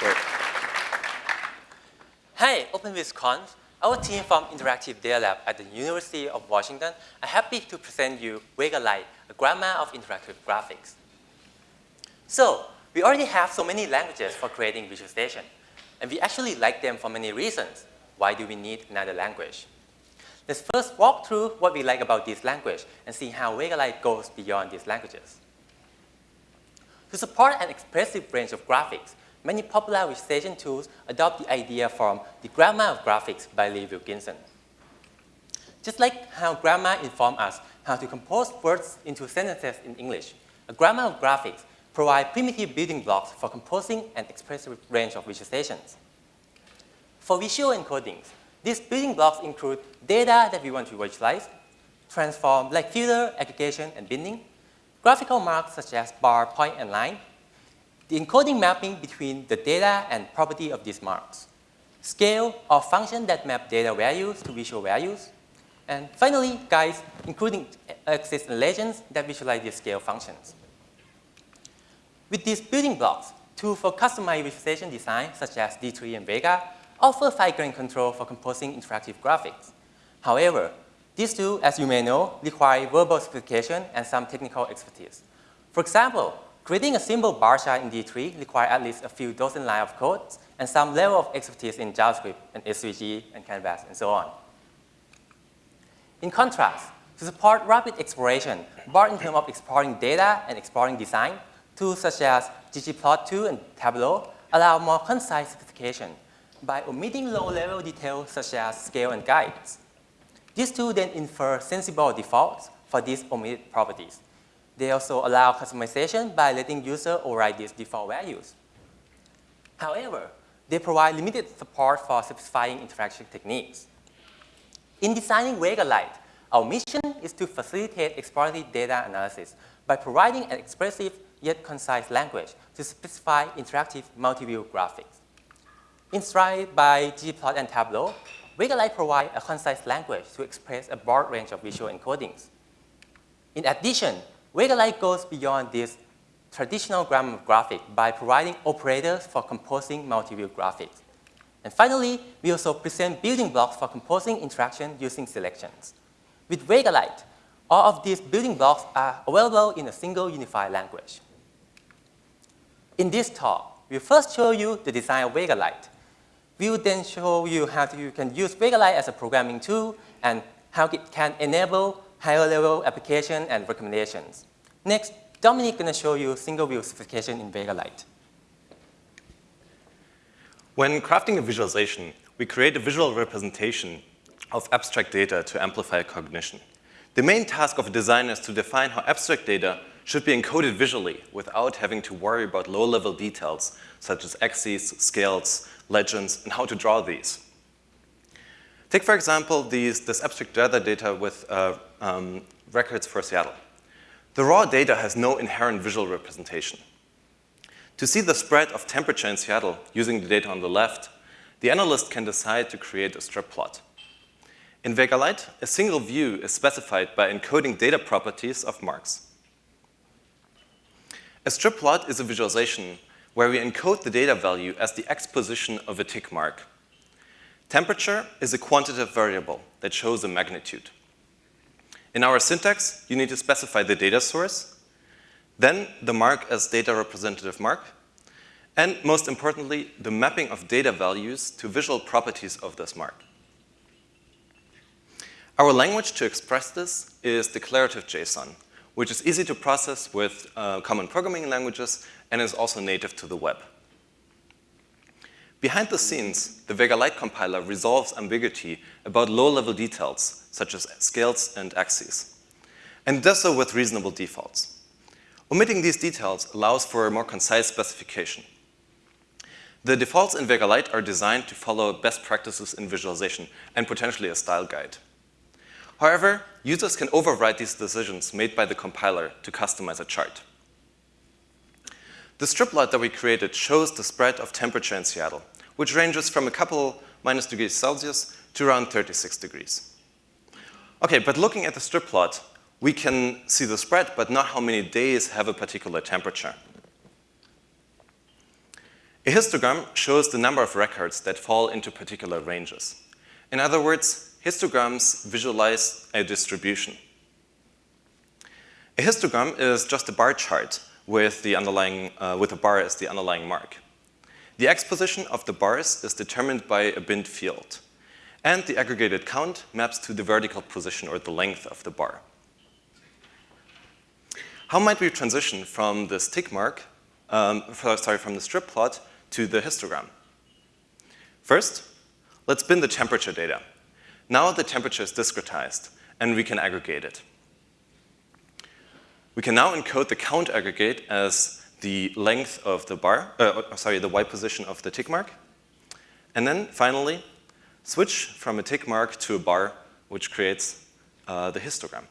Great. Hi, OpenVisConf. Our team from Interactive Data Lab at the University of Washington are happy to present you Vega Lite, a grammar of interactive graphics. So, we already have so many languages for creating visualization, and we actually like them for many reasons. Why do we need another language? Let's first walk through what we like about this language and see how Vega Lite goes beyond these languages. To support an expressive range of graphics, many popular visualization tools adopt the idea from the grammar of graphics by Lee Wilkinson. Just like how grammar informs us how to compose words into sentences in English, a grammar of graphics provides primitive building blocks for composing an expressive range of visualizations. For visual encodings, these building blocks include data that we want to visualize, transform like filter, aggregation, and binning, graphical marks such as bar, point, and line, the encoding mapping between the data and property of these marks, scale or function that map data values to visual values, and finally, guides including axes and legends that visualize these scale functions. With these building blocks, tools for customized visualization design such as D3 and Vega offer fine-grained control for composing interactive graphics. However, these tools, as you may know, require verbal specification and some technical expertise. For example, Creating a simple bar chart in D3 requires at least a few dozen lines of code and some level of expertise in JavaScript and SVG and Canvas and so on. In contrast, to support rapid exploration, both in terms of exploring data and exploring design, tools such as ggplot2 and Tableau allow more concise specification by omitting low-level details such as scale and guides. These tools then infer sensible defaults for these omitted properties. They also allow customization by letting user override these default values. However, they provide limited support for specifying interaction techniques. In designing Vega Lite, our mission is to facilitate exploratory data analysis by providing an expressive yet concise language to specify interactive multi-view graphics. Inspired by ggplot and Tableau, Vega Lite provides a concise language to express a broad range of visual encodings. In addition, Lite goes beyond this traditional grammar of graphic by providing operators for composing multi-view graphics. And finally, we also present building blocks for composing interaction using selections. With Lite, all of these building blocks are available in a single unified language. In this talk, we'll first show you the design of Lite. We will then show you how you can use Lite as a programming tool and how it can enable higher level application and recommendations. Next, Dominik to show you single view specification in Vega Lite. When crafting a visualization, we create a visual representation of abstract data to amplify cognition. The main task of a designer is to define how abstract data should be encoded visually without having to worry about low-level details such as axes, scales, legends, and how to draw these. Take, for example, these, this abstract weather data with uh, um, records for Seattle. The raw data has no inherent visual representation. To see the spread of temperature in Seattle using the data on the left, the analyst can decide to create a strip plot. In Vega Lite, a single view is specified by encoding data properties of marks. A strip plot is a visualization where we encode the data value as the x position of a tick mark Temperature is a quantitative variable that shows a magnitude. In our syntax, you need to specify the data source, then the mark as data representative mark, and most importantly, the mapping of data values to visual properties of this mark. Our language to express this is declarative JSON, which is easy to process with uh, common programming languages and is also native to the web. Behind the scenes, the Vega Lite compiler resolves ambiguity about low-level details, such as scales and axes, and does so with reasonable defaults. Omitting these details allows for a more concise specification. The defaults in Vega Lite are designed to follow best practices in visualization and potentially a style guide. However, users can override these decisions made by the compiler to customize a chart. The strip plot that we created shows the spread of temperature in Seattle, which ranges from a couple minus degrees Celsius to around 36 degrees. Okay, but looking at the strip plot, we can see the spread, but not how many days have a particular temperature. A histogram shows the number of records that fall into particular ranges. In other words, histograms visualize a distribution. A histogram is just a bar chart with the underlying, uh, with a bar as the underlying mark. The x position of the bars is determined by a binned field, and the aggregated count maps to the vertical position or the length of the bar. How might we transition from this tick mark, um, sorry, from the strip plot to the histogram? First, let's bin the temperature data. Now the temperature is discretized, and we can aggregate it. We can now encode the count aggregate as the length of the bar, uh, uh, sorry, the y position of the tick mark. And then finally, switch from a tick mark to a bar, which creates uh, the histogram.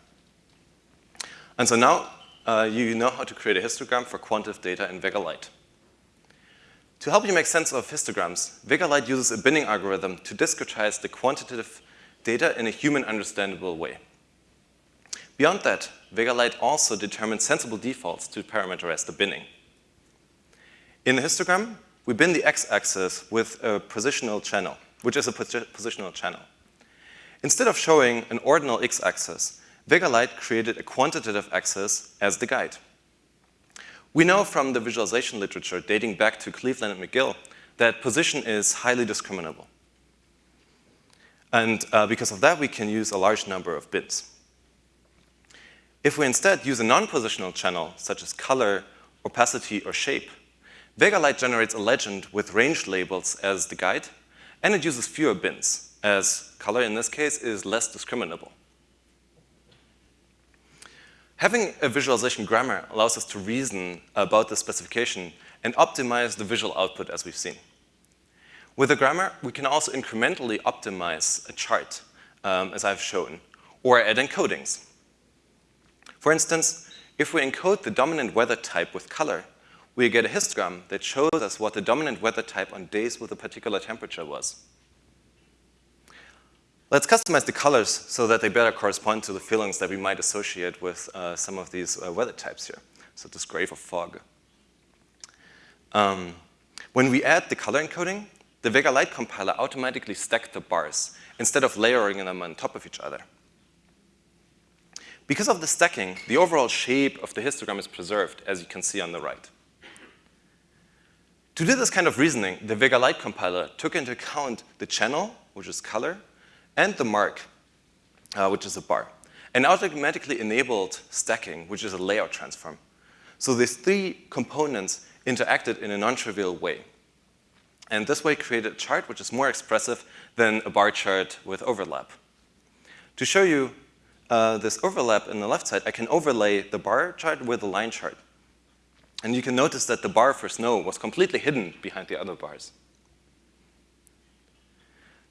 And so now uh, you know how to create a histogram for quantitative data in Vega Lite. To help you make sense of histograms, Vega Lite uses a binning algorithm to discretize the quantitative data in a human understandable way. Beyond that, Lite also determines sensible defaults to parameterize the binning. In the histogram, we bin the x-axis with a positional channel, which is a positional channel. Instead of showing an ordinal x-axis, Lite created a quantitative axis as the guide. We know from the visualization literature dating back to Cleveland and McGill that position is highly discriminable. And uh, because of that, we can use a large number of bins. If we instead use a non-positional channel, such as color, opacity, or shape, Vega Lite generates a legend with range labels as the guide, and it uses fewer bins, as color in this case is less discriminable. Having a visualization grammar allows us to reason about the specification and optimize the visual output as we've seen. With a grammar, we can also incrementally optimize a chart, um, as I've shown, or add encodings. For instance, if we encode the dominant weather type with color, we get a histogram that shows us what the dominant weather type on days with a particular temperature was. Let's customize the colors so that they better correspond to the feelings that we might associate with uh, some of these uh, weather types here, such as gray for fog. Um, when we add the color encoding, the Vega Lite compiler automatically stacks the bars instead of layering them on top of each other. Because of the stacking, the overall shape of the histogram is preserved, as you can see on the right. To do this kind of reasoning, the Vega Lite compiler took into account the channel, which is color, and the mark, uh, which is a bar, and automatically enabled stacking, which is a layout transform. So these three components interacted in a non-trivial way. And this way created a chart which is more expressive than a bar chart with overlap. To show you uh, this overlap in the left side, I can overlay the bar chart with the line chart. And you can notice that the bar for snow was completely hidden behind the other bars.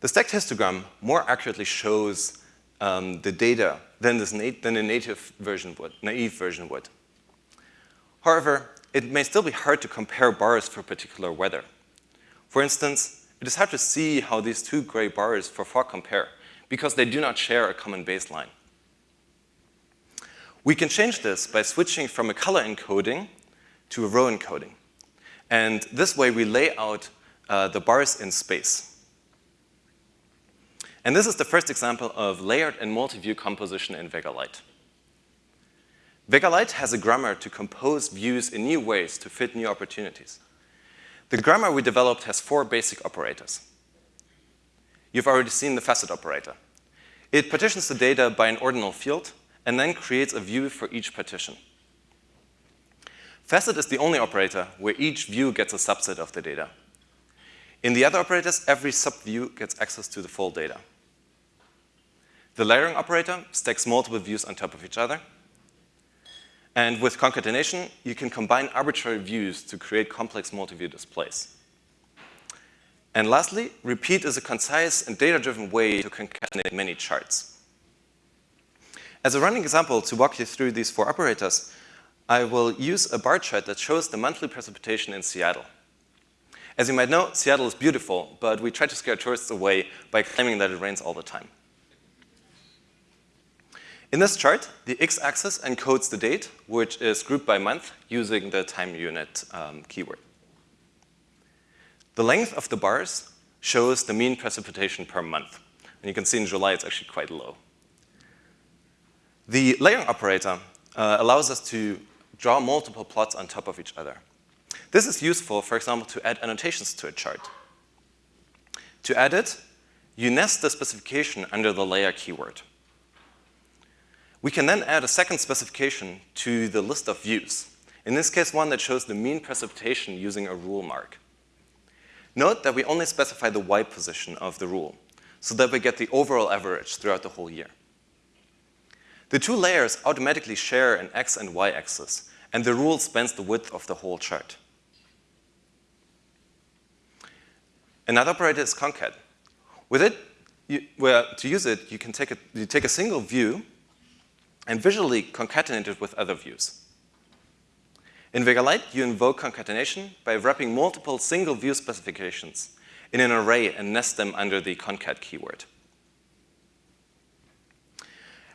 The stacked histogram more accurately shows um, the data than, this than a native version would, naive version would. However, it may still be hard to compare bars for particular weather. For instance, it is hard to see how these two gray bars for fog compare because they do not share a common baseline. We can change this by switching from a color encoding to a row encoding. And this way we lay out uh, the bars in space. And this is the first example of layered and multi-view composition in Vega Lite. Vega Lite has a grammar to compose views in new ways to fit new opportunities. The grammar we developed has four basic operators. You've already seen the facet operator. It partitions the data by an ordinal field and then creates a view for each partition. Facet is the only operator where each view gets a subset of the data. In the other operators, every subview gets access to the full data. The layering operator stacks multiple views on top of each other. And with concatenation, you can combine arbitrary views to create complex multi-view displays. And lastly, repeat is a concise and data-driven way to concatenate many charts. As a running example to walk you through these four operators, I will use a bar chart that shows the monthly precipitation in Seattle. As you might know, Seattle is beautiful, but we try to scare tourists away by claiming that it rains all the time. In this chart, the x-axis encodes the date, which is grouped by month using the time unit um, keyword. The length of the bars shows the mean precipitation per month. And you can see in July it's actually quite low. The layering operator uh, allows us to draw multiple plots on top of each other. This is useful, for example, to add annotations to a chart. To add it, you nest the specification under the layer keyword. We can then add a second specification to the list of views. In this case, one that shows the mean precipitation using a rule mark. Note that we only specify the y position of the rule, so that we get the overall average throughout the whole year. The two layers automatically share an x and y axis, and the rule spans the width of the whole chart. Another operator is concat. With it, you, to use it, you can take a, you take a single view and visually concatenate it with other views. In Vega Lite, you invoke concatenation by wrapping multiple single view specifications in an array and nest them under the concat keyword.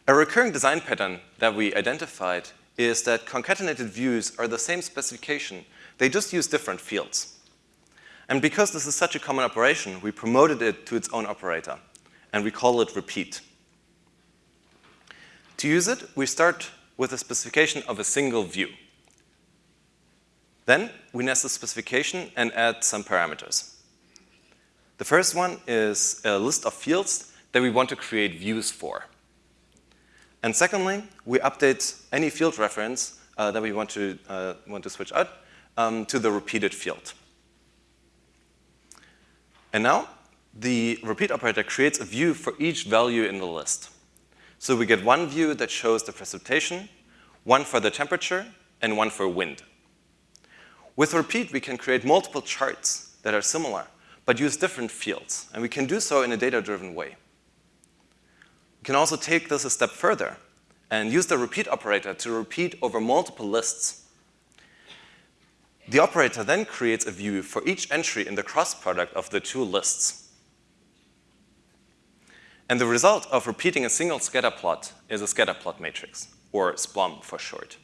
A recurring design pattern that we identified is that concatenated views are the same specification, they just use different fields. And because this is such a common operation, we promoted it to its own operator, and we call it repeat. To use it, we start with a specification of a single view. Then we nest the specification and add some parameters. The first one is a list of fields that we want to create views for. And secondly, we update any field reference uh, that we want to, uh, want to switch out um, to the repeated field. And now, the repeat operator creates a view for each value in the list. So we get one view that shows the precipitation, one for the temperature, and one for wind. With repeat, we can create multiple charts that are similar, but use different fields, and we can do so in a data-driven way. Can also take this a step further and use the repeat operator to repeat over multiple lists. The operator then creates a view for each entry in the cross product of the two lists. And the result of repeating a single scatter plot is a scatter plot matrix, or SPLOM for short.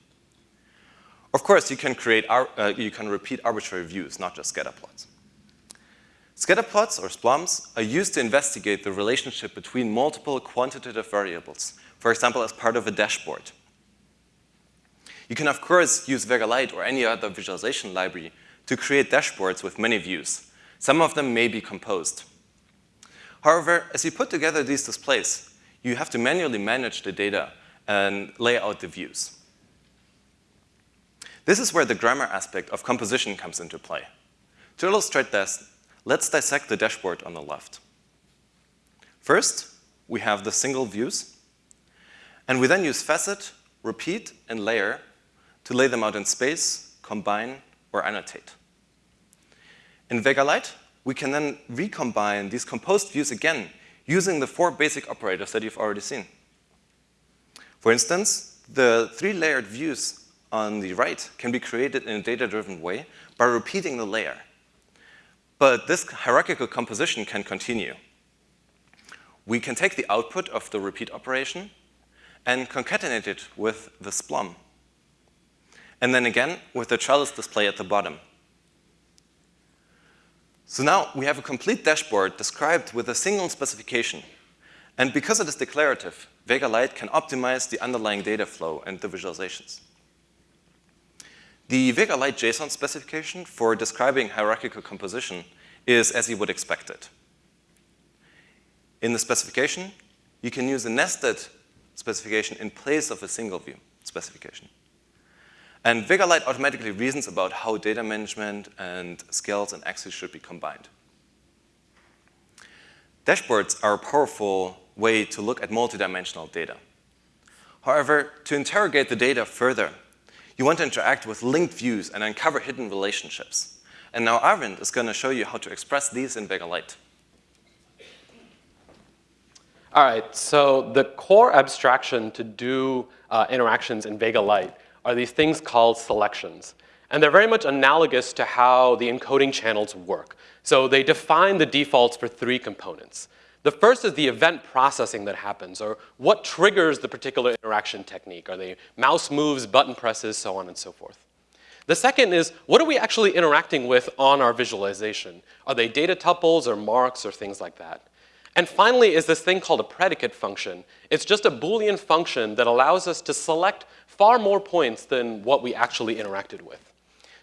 Of course, you can, create, uh, you can repeat arbitrary views, not just scatter plots. Scatter plots, or SPLOMs, are used to investigate the relationship between multiple quantitative variables, for example, as part of a dashboard. You can, of course, use Vega Lite or any other visualization library to create dashboards with many views. Some of them may be composed. However, as you put together these displays, you have to manually manage the data and lay out the views. This is where the grammar aspect of composition comes into play. To illustrate this, let's dissect the dashboard on the left. First, we have the single views, and we then use facet, repeat, and layer to lay them out in space, combine, or annotate. In Vega Lite, we can then recombine these composed views again using the four basic operators that you've already seen. For instance, the three layered views on the right can be created in a data-driven way by repeating the layer. But this hierarchical composition can continue. We can take the output of the repeat operation and concatenate it with the SPLOM. And then again with the trellis display at the bottom. So now we have a complete dashboard described with a single specification. And because it is declarative, Vega Lite can optimize the underlying data flow and the visualizations. The Vega Lite JSON specification for describing hierarchical composition is as you would expect it. In the specification, you can use a nested specification in place of a single view specification. And Vega Lite automatically reasons about how data management and scales and axes should be combined. Dashboards are a powerful way to look at multidimensional data. However, to interrogate the data further, you want to interact with linked views and uncover hidden relationships. And now Arvind is going to show you how to express these in Vega Lite. All right, so the core abstraction to do uh, interactions in Vega Lite are these things called selections. And they're very much analogous to how the encoding channels work. So they define the defaults for three components. The first is the event processing that happens, or what triggers the particular interaction technique. Are they mouse moves, button presses, so on and so forth. The second is, what are we actually interacting with on our visualization? Are they data tuples or marks or things like that? And finally is this thing called a predicate function. It's just a Boolean function that allows us to select far more points than what we actually interacted with.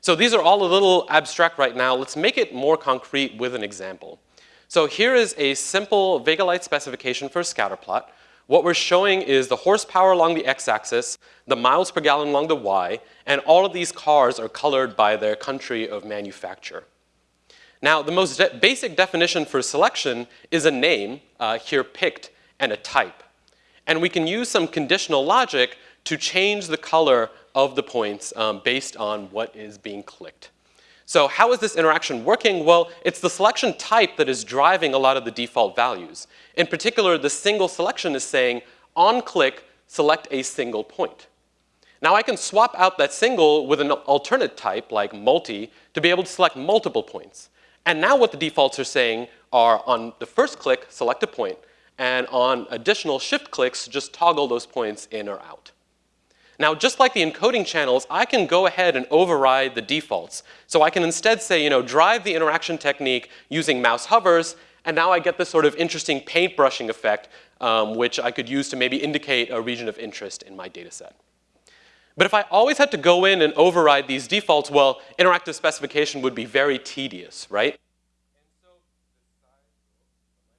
So these are all a little abstract right now. Let's make it more concrete with an example. So here is a simple Vega Lite specification for a scatter plot. What we're showing is the horsepower along the x-axis, the miles per gallon along the y, and all of these cars are colored by their country of manufacture. Now, the most de basic definition for selection is a name, uh, here picked, and a type. And we can use some conditional logic to change the color of the points um, based on what is being clicked. So how is this interaction working? Well, it's the selection type that is driving a lot of the default values. In particular, the single selection is saying, on click, select a single point. Now I can swap out that single with an alternate type, like multi, to be able to select multiple points. And now what the defaults are saying are on the first click, select a point, and on additional shift clicks, just toggle those points in or out. Now, just like the encoding channels, I can go ahead and override the defaults. So I can instead say, you know, drive the interaction technique using mouse hovers, and now I get this sort of interesting paintbrushing effect, um, which I could use to maybe indicate a region of interest in my data set. But if I always had to go in and override these defaults, well, interactive specification would be very tedious, right?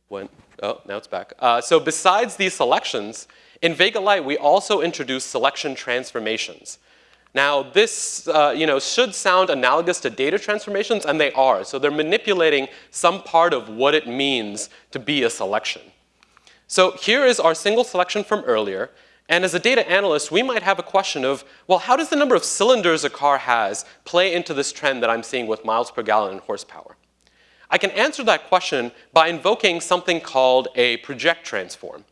When, oh, now it's back. Uh, so besides these selections, in Vega Lite, we also introduce selection transformations. Now, this uh, you know, should sound analogous to data transformations, and they are. So they're manipulating some part of what it means to be a selection. So here is our single selection from earlier. And as a data analyst, we might have a question of, well, how does the number of cylinders a car has play into this trend that I'm seeing with miles per gallon and horsepower? I can answer that question by invoking something called a project transform.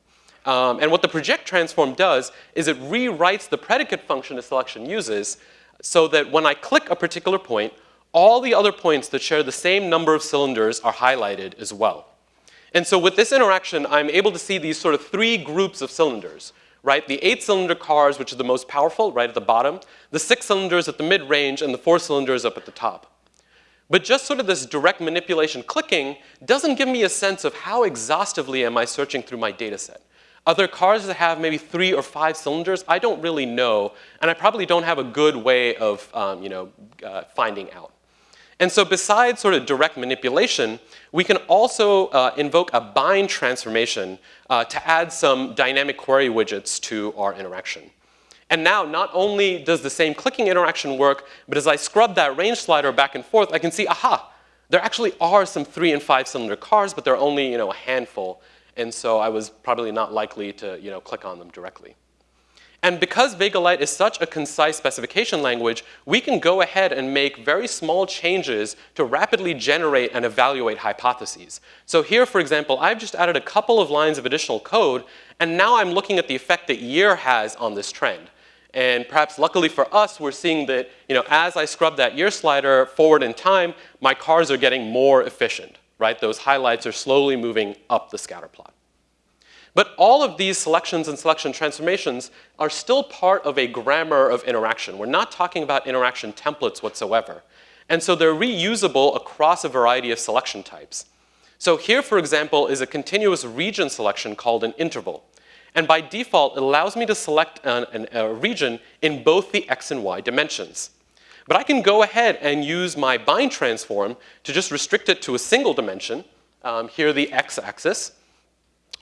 Um, and what the project transform does is it rewrites the predicate function a selection uses so that when I click a particular point, all the other points that share the same number of cylinders are highlighted as well. And so with this interaction, I'm able to see these sort of three groups of cylinders, right? The eight cylinder cars, which are the most powerful, right at the bottom, the six cylinders at the mid range, and the four cylinders up at the top. But just sort of this direct manipulation clicking doesn't give me a sense of how exhaustively am I searching through my data set. Other cars that have maybe three or five cylinders, I don't really know, and I probably don't have a good way of um, you know, uh, finding out. And so besides sort of direct manipulation, we can also uh, invoke a bind transformation uh, to add some dynamic query widgets to our interaction. And now, not only does the same clicking interaction work, but as I scrub that range slider back and forth, I can see, aha, there actually are some three and five cylinder cars, but there are only you know, a handful and so I was probably not likely to you know, click on them directly. And because Vega Lite is such a concise specification language, we can go ahead and make very small changes to rapidly generate and evaluate hypotheses. So here, for example, I've just added a couple of lines of additional code, and now I'm looking at the effect that year has on this trend. And perhaps luckily for us, we're seeing that you know, as I scrub that year slider forward in time, my cars are getting more efficient right? Those highlights are slowly moving up the scatter plot. But all of these selections and selection transformations are still part of a grammar of interaction. We're not talking about interaction templates whatsoever. And so they're reusable across a variety of selection types. So here, for example, is a continuous region selection called an interval. And by default, it allows me to select an, an, a region in both the x and y dimensions. But I can go ahead and use my bind transform to just restrict it to a single dimension, um, here the x-axis,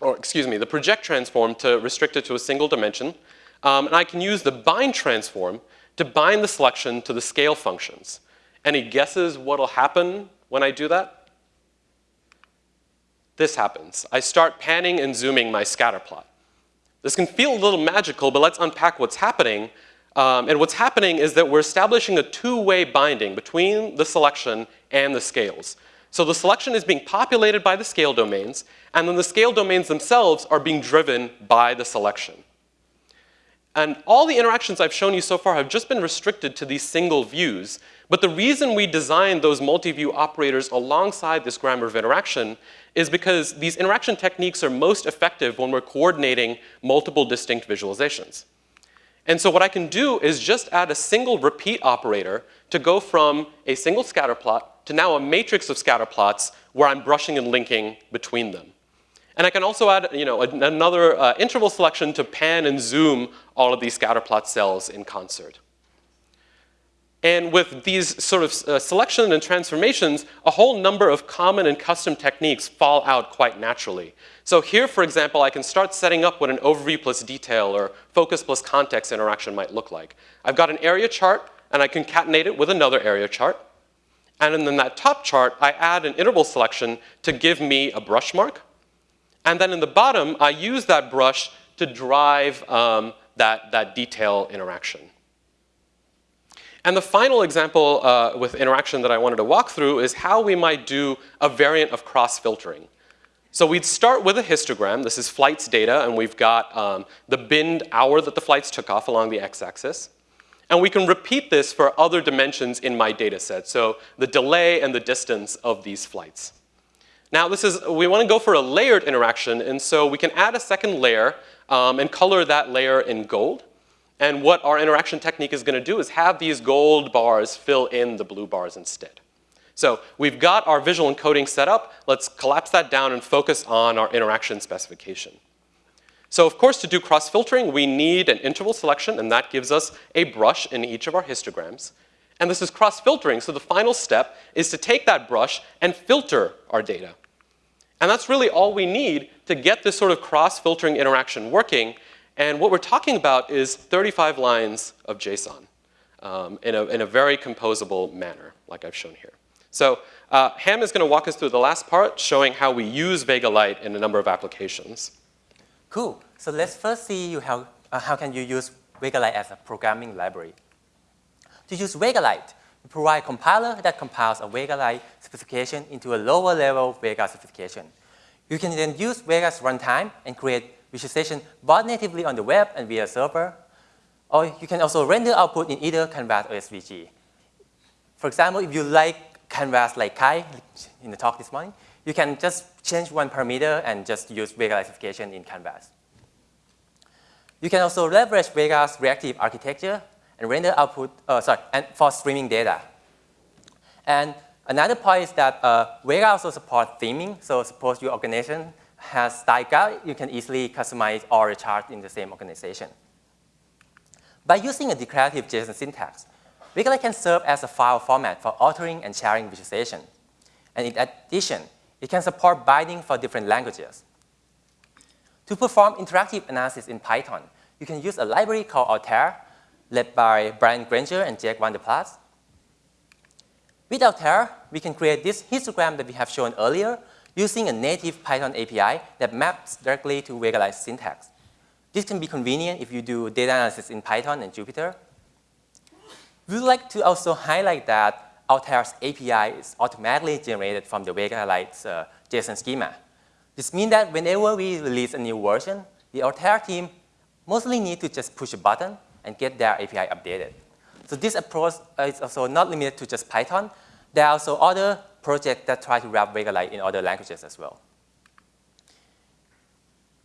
or excuse me, the project transform to restrict it to a single dimension. Um, and I can use the bind transform to bind the selection to the scale functions. Any guesses what'll happen when I do that? This happens. I start panning and zooming my scatter plot. This can feel a little magical, but let's unpack what's happening um, and what's happening is that we're establishing a two-way binding between the selection and the scales. So the selection is being populated by the scale domains, and then the scale domains themselves are being driven by the selection. And all the interactions I've shown you so far have just been restricted to these single views. But the reason we designed those multi-view operators alongside this grammar of interaction is because these interaction techniques are most effective when we're coordinating multiple distinct visualizations. And so what I can do is just add a single repeat operator to go from a single scatter plot to now a matrix of scatter plots where I'm brushing and linking between them. And I can also add you know, another uh, interval selection to pan and zoom all of these scatterplot cells in concert. And with these sort of uh, selection and transformations, a whole number of common and custom techniques fall out quite naturally. So here, for example, I can start setting up what an overview plus detail or focus plus context interaction might look like. I've got an area chart, and I concatenate it with another area chart. And in that top chart, I add an interval selection to give me a brush mark. And then in the bottom, I use that brush to drive um, that, that detail interaction. And the final example uh, with interaction that I wanted to walk through is how we might do a variant of cross-filtering. So we'd start with a histogram. This is flights data, and we've got um, the binned hour that the flights took off along the x-axis. And we can repeat this for other dimensions in my data set, so the delay and the distance of these flights. Now this is, we want to go for a layered interaction, and so we can add a second layer um, and color that layer in gold. And what our interaction technique is going to do is have these gold bars fill in the blue bars instead. So we've got our visual encoding set up. Let's collapse that down and focus on our interaction specification. So of course, to do cross-filtering, we need an interval selection, and that gives us a brush in each of our histograms. And this is cross-filtering, so the final step is to take that brush and filter our data. And that's really all we need to get this sort of cross-filtering interaction working. And what we're talking about is 35 lines of JSON um, in, a, in a very composable manner, like I've shown here. So uh, Ham is going to walk us through the last part, showing how we use Vega Lite in a number of applications. Cool. So let's first see how, uh, how can you use Vega Lite as a programming library. To use Vega Lite, we provide a compiler that compiles a Vega Lite specification into a lower level Vega specification. You can then use Vega's runtime and create visualization both natively on the web and via server. Or you can also render output in either Canvas or SVG. For example, if you like Canvas like Kai in the talk this morning, you can just change one parameter and just use Vega classification in Canvas. You can also leverage Vega's reactive architecture and render output, uh, sorry, and for streaming data. And another point is that uh, Vega also supports theming. So suppose your organization has style you can easily customize all the charts in the same organization. By using a declarative JSON syntax, Vega can serve as a file format for authoring and sharing visualization. And in addition, it can support binding for different languages. To perform interactive analysis in Python, you can use a library called Altair, led by Brian Granger and Jack van. With Altair, we can create this histogram that we have shown earlier using a native Python API that maps directly to Lite syntax. This can be convenient if you do data analysis in Python and Jupyter. We would like to also highlight that Altair's API is automatically generated from the Vega Lite's uh, JSON schema. This means that whenever we release a new version, the Altair team mostly need to just push a button and get their API updated. So this approach is also not limited to just Python. There are also other projects that try to wrap Vega Lite in other languages as well.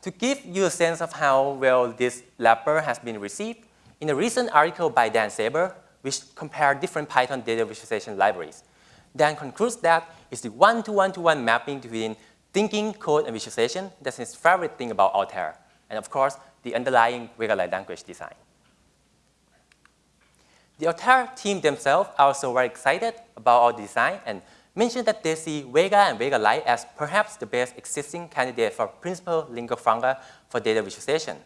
To give you a sense of how well this wrapper has been received, in a recent article by Dan Saber, which compared different Python data visualization libraries. Dan concludes that it's the one-to-one-to-one -one mapping between thinking, code, and visualization that's his favorite thing about Altair. And of course, the underlying Vega Lite language design. The Altair team themselves are also very excited about our design and mentioned that they see Vega and Vega Lite as perhaps the best existing candidate for principal lingua franca for data visualization.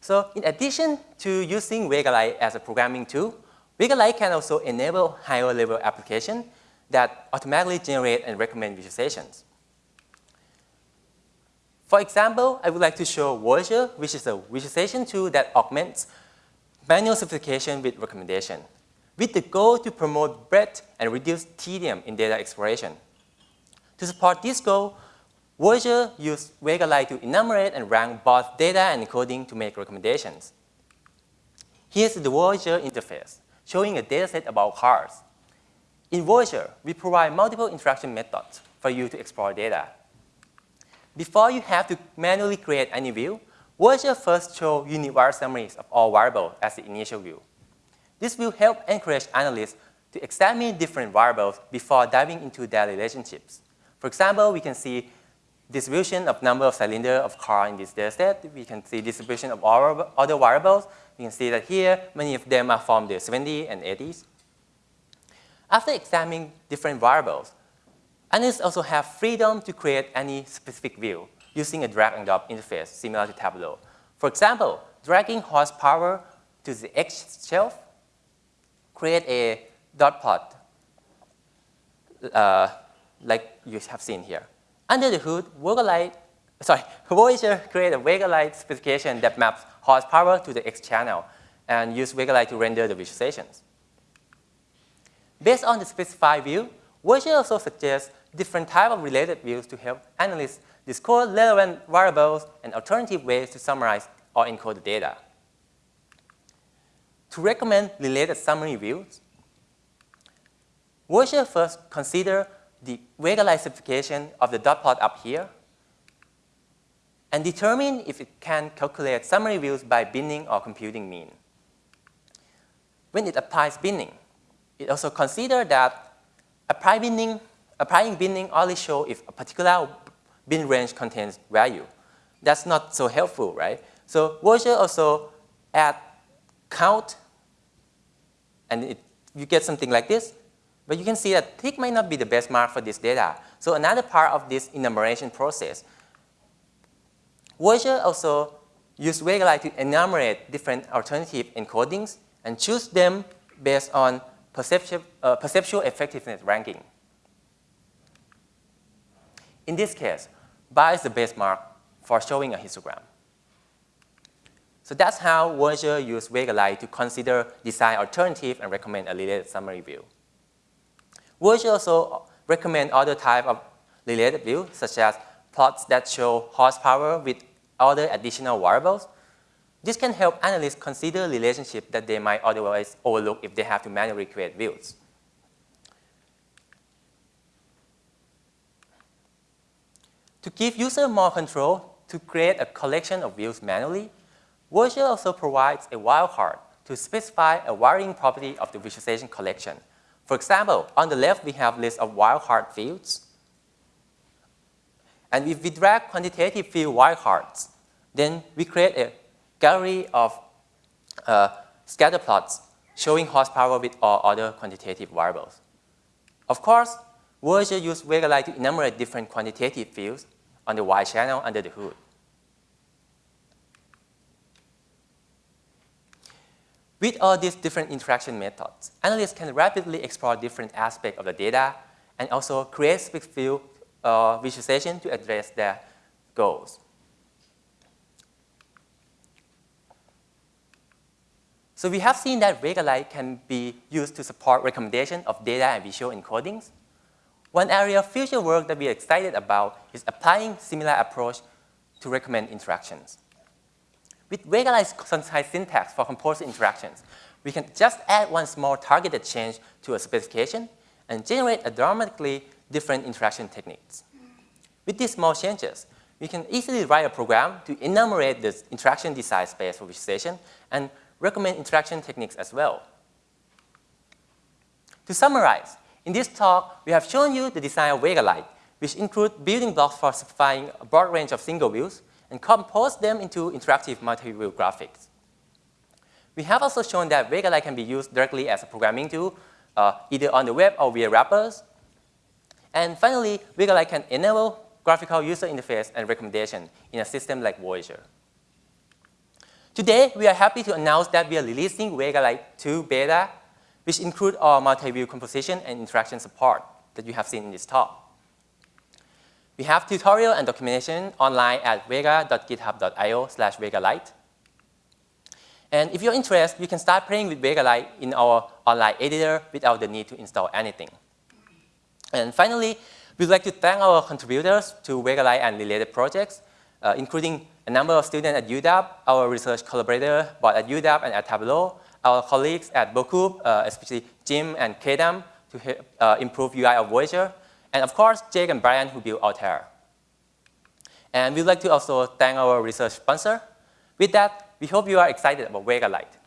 So in addition to using Vega Lite as a programming tool, Vega Lite can also enable higher level applications that automatically generate and recommend visualizations. For example, I would like to show Voyager, which is a visualization tool that augments manual simplification with recommendation, with the goal to promote breadth and reduce tedium in data exploration. To support this goal, Voyager used Vega Lite to enumerate and rank both data and encoding to make recommendations. Here's the Voyager interface, showing a dataset about cars. In Voyager, we provide multiple interaction methods for you to explore data. Before you have to manually create any view, Voyager first show unit summaries of all variables as the initial view. This will help encourage analysts to examine different variables before diving into their relationships. For example, we can see distribution of number of cylinder of car in this data set. We can see distribution of other variables. We can see that here, many of them are from the 70s and 80s. After examining different variables, analysts also have freedom to create any specific view using a drag and drop interface similar to Tableau. For example, dragging horsepower to the X shelf, create a dot plot uh, like you have seen here. Under the hood, Lite, sorry, Voyager create a Lite specification that maps horsepower to the X channel and use Lite to render the visualizations. Based on the specified view, Voyager also suggests different type of related views to help analysts discover relevant variables and alternative ways to summarize or encode the data. To recommend related summary views, Voyager first consider the Vega simplification of the dot plot up here and determine if it can calculate summary views by binning or computing mean. When it applies binning, it also considers that apply binning, applying binning only shows if a particular bin range contains value. That's not so helpful, right? So Voyager also add count, and it, you get something like this. But you can see that tick might not be the best mark for this data. So another part of this enumeration process, Voyager also use Vega to enumerate different alternative encodings and choose them based on perceptual, uh, perceptual effectiveness ranking. In this case, bar is the best mark for showing a histogram. So that's how Voyager used Vega to consider design alternative and recommend a related summary view. Voyager also recommend other type of related views, such as plots that show horsepower with other additional variables. This can help analysts consider relationships that they might otherwise overlook if they have to manually create views. To give user more control to create a collection of views manually, Voyager also provides a wildcard to specify a varying property of the visualization collection. For example, on the left, we have list of wildcard fields. And if we drag quantitative field wildcards, then we create a gallery of uh, scatter plots showing horsepower with all other quantitative variables. Of course, Voyager uses Vega to enumerate different quantitative fields on the Y channel under the hood. With all these different interaction methods, analysts can rapidly explore different aspects of the data and also create specific view uh, visualization to address their goals. So we have seen that Vega can be used to support recommendation of data and visual encodings. One area of future work that we are excited about is applying similar approach to recommend interactions. With regularized concise syntax for composite interactions, we can just add one small targeted change to a specification and generate a dramatically different interaction techniques. With these small changes, we can easily write a program to enumerate the interaction design space for visualization and recommend interaction techniques as well. To summarize, in this talk, we have shown you the design of Vega which include building blocks for simplifying a broad range of single views and compose them into interactive multi-view graphics. We have also shown that Vega can be used directly as a programming tool, uh, either on the web or via wrappers. And finally, Vega can enable graphical user interface and recommendation in a system like Voyager. Today, we are happy to announce that we are releasing Vega 2 beta which include our multi-view composition and interaction support that you have seen in this talk. We have tutorial and documentation online at vega.github.io slash vegalite. And if you're interested, you can start playing with Vegalite in our online editor without the need to install anything. And finally, we'd like to thank our contributors to Vegalite and related projects, uh, including a number of students at UW, our research collaborator both at UW and at Tableau, our colleagues at Bocoup, uh, especially Jim and Kedam, to uh, improve UI of Voyager, and of course, Jake and Brian who built Altair. And we'd like to also thank our research sponsor, With that, we hope you are excited about Vega Lite.